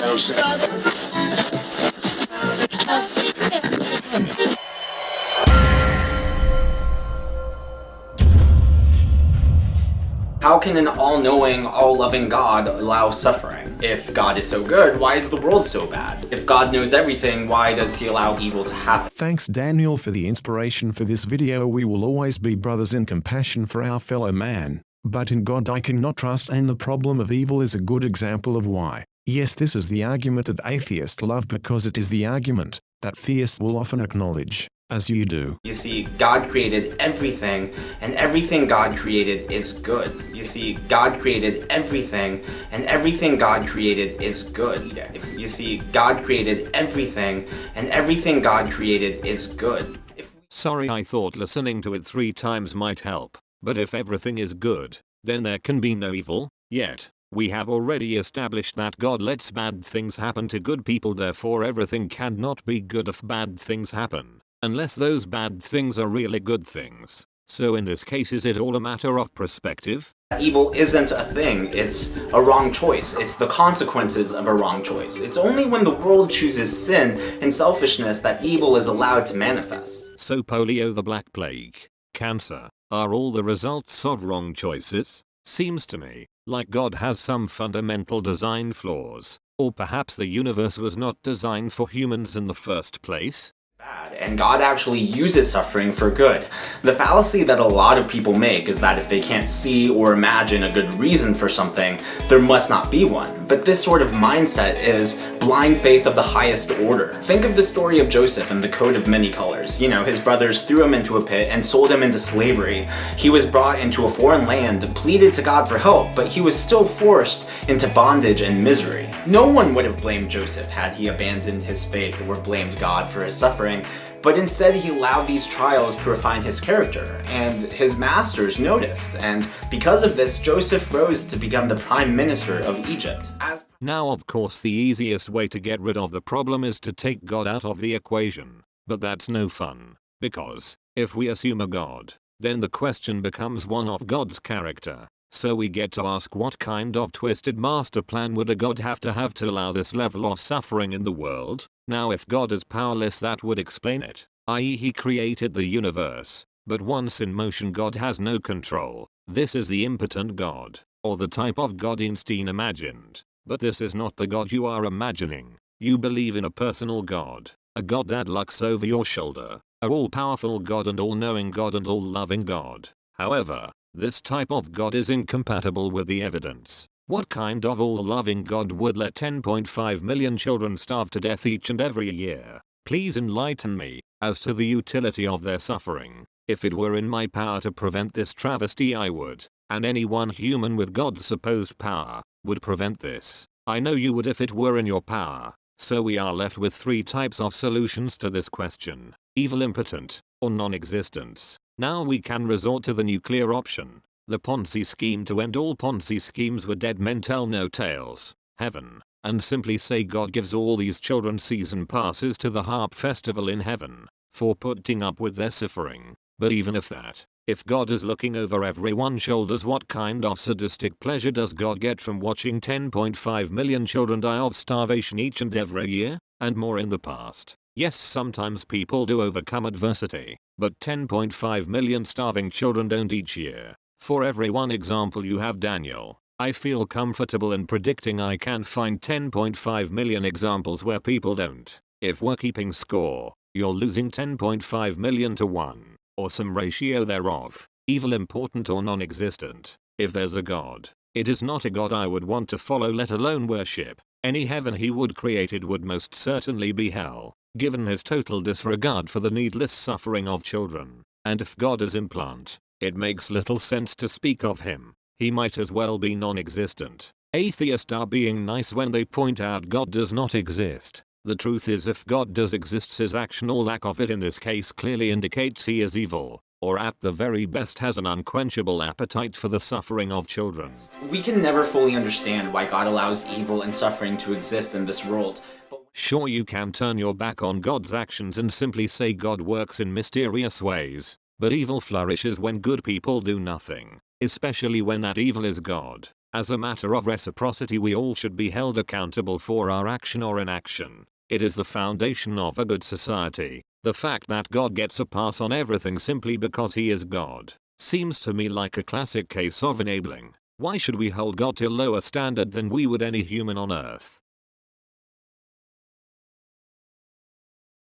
How can an all-knowing, all-loving God allow suffering? If God is so good, why is the world so bad? If God knows everything, why does he allow evil to happen? Thanks Daniel for the inspiration for this video we will always be brothers in compassion for our fellow man. But in God I cannot trust and the problem of evil is a good example of why. Yes this is the argument that atheists love because it is the argument that theists will often acknowledge as you do. You see, God created everything, and everything God created is good. You see, God created everything, and everything God created is good. You see, God created everything, and everything God created is good. Sorry I thought listening to it three times might help, but if everything is good, then there can be no evil, yet. We have already established that God lets bad things happen to good people therefore everything cannot be good if bad things happen. Unless those bad things are really good things. So in this case is it all a matter of perspective? Evil isn't a thing, it's a wrong choice. It's the consequences of a wrong choice. It's only when the world chooses sin and selfishness that evil is allowed to manifest. So polio the black plague, cancer, are all the results of wrong choices? Seems to me, like God has some fundamental design flaws, or perhaps the universe was not designed for humans in the first place? Bad, and God actually uses suffering for good. The fallacy that a lot of people make is that if they can't see or imagine a good reason for something, there must not be one. But this sort of mindset is blind faith of the highest order. Think of the story of Joseph and the coat of many colors. You know, his brothers threw him into a pit and sold him into slavery. He was brought into a foreign land, pleaded to God for help, but he was still forced into bondage and misery. No one would have blamed Joseph had he abandoned his faith or blamed God for his suffering suffering, but instead he allowed these trials to refine his character, and his masters noticed, and because of this, Joseph rose to become the prime minister of Egypt. As now of course the easiest way to get rid of the problem is to take God out of the equation, but that's no fun, because, if we assume a God, then the question becomes one of God's character. So we get to ask what kind of twisted master plan would a god have to have to allow this level of suffering in the world? Now if God is powerless that would explain it, i.e. he created the universe, but once in motion God has no control. This is the impotent god, or the type of god Einstein imagined. But this is not the god you are imagining. You believe in a personal god, a god that looks over your shoulder, a all-powerful god and all-knowing god and all-loving god. However, this type of God is incompatible with the evidence. What kind of all-loving God would let 10.5 million children starve to death each and every year? Please enlighten me as to the utility of their suffering. If it were in my power to prevent this travesty I would, and any one human with God's supposed power would prevent this. I know you would if it were in your power. So we are left with three types of solutions to this question. Evil impotent, or non-existence. Now we can resort to the nuclear option. The Ponzi scheme to end all Ponzi schemes were dead men tell no tales. Heaven. And simply say God gives all these children season passes to the harp festival in heaven. For putting up with their suffering. But even if that, if God is looking over everyone's shoulders what kind of sadistic pleasure does God get from watching 10.5 million children die of starvation each and every year? And more in the past. Yes sometimes people do overcome adversity, but 10.5 million starving children don't each year. For every one example you have Daniel, I feel comfortable in predicting I can find 10.5 million examples where people don't. If we're keeping score, you're losing 10.5 million to 1, or some ratio thereof, evil important or non-existent. If there's a god, it is not a god I would want to follow let alone worship. Any heaven he would created would most certainly be hell given his total disregard for the needless suffering of children. And if God is implant, it makes little sense to speak of him. He might as well be non-existent. Atheists are being nice when they point out God does not exist. The truth is if God does exist his action or lack of it in this case clearly indicates he is evil, or at the very best has an unquenchable appetite for the suffering of children. We can never fully understand why God allows evil and suffering to exist in this world, Sure you can turn your back on God's actions and simply say God works in mysterious ways, but evil flourishes when good people do nothing, especially when that evil is God. As a matter of reciprocity we all should be held accountable for our action or inaction. It is the foundation of a good society. The fact that God gets a pass on everything simply because he is God seems to me like a classic case of enabling. Why should we hold God to a lower standard than we would any human on earth?